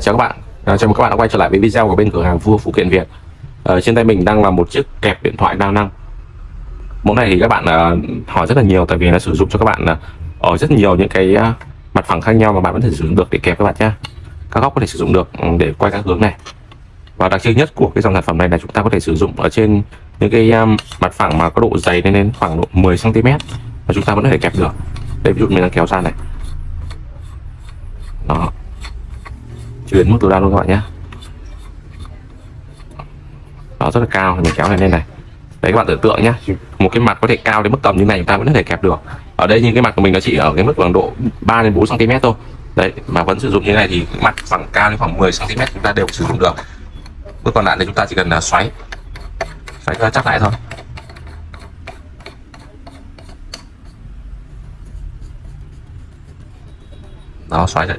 Chào các bạn, à, chào mừng các bạn đã quay trở lại với video của bên cửa hàng Vua Phụ kiện Việt. à, trên tay mình đang là một chiếc kẹp điện thoại đa năng. Mẫu này thì các bạn à, hỏi rất là nhiều tại vì nó sử dụng cho các bạn à, ở rất nhiều những cái à, mặt phẳng khác nhau mà bạn vẫn thể sử dụng được để kẹp các bạn nhé. Các góc có thể sử dụng được ừ, để quay các hướng này. Và đặc trưng nhất của cái dòng sản phẩm này là chúng ta có thể sử dụng ở trên những cái um, mặt phẳng mà có độ dày lên đến khoảng độ 10 cm và chúng ta vẫn có thể kẹp được. Đây ví dụ mình đang kéo ra này. Đó, chuyển đến mức tối đa luôn các bạn nhé. Nó rất là cao thì mình kéo này lên này. Đấy, các bạn tưởng tượng nhé một cái mặt có thể cao đến mức tầm như này, chúng ta vẫn có thể kẹp được. Ở đây như cái mặt của mình nó chỉ ở cái mức khoảng độ 3 đến 4 cm thôi. Đấy, mà vẫn sử dụng như này thì mặt khoảng cao đến khoảng 10 cm chúng ta đều sử dụng được. Bước còn lại thì chúng ta chỉ cần là xoáy. Xoáy cho chắc lại thôi. Đó, xoáy lại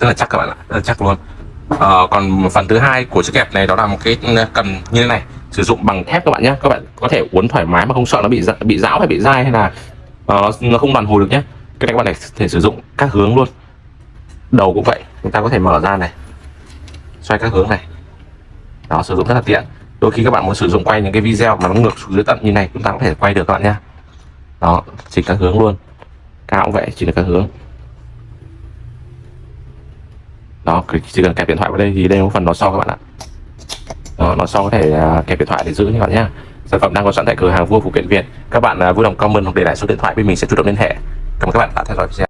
rất là chắc các bạn ạ rất là chắc luôn. À, còn phần thứ hai của chiếc kẹp này đó là một cái ừ, cần như thế này sử dụng bằng thép các bạn nhé các bạn có thể uốn thoải mái mà không sợ nó bị bị rão hay bị dai hay là uh, nó không đoàn hồi được nhé cái này các bạn này thể sử dụng các hướng luôn. Đầu cũng vậy chúng ta có thể mở ra này xoay các hướng này. Đó sử dụng rất là tiện. Đôi khi các bạn muốn sử dụng quay những cái video mà nó ngược xuống dưới tận như này chúng ta có thể quay được các bạn nhé đó chỉnh các hướng luôn. Cao cũng vậy chỉ là các hướng đó chỉ cần kẹp điện thoại vào đây thì đây là phần nó sau các bạn ạ. Đó, nó sau có thể à, kẹp điện thoại để giữ các bạn nhé sản phẩm đang có sẵn tại cửa hàng vua phụ kiện việt. Các bạn à, vui lòng comment hoặc để lại số điện thoại bên mình sẽ chủ động liên hệ. Cảm ơn các bạn đã theo dõi video.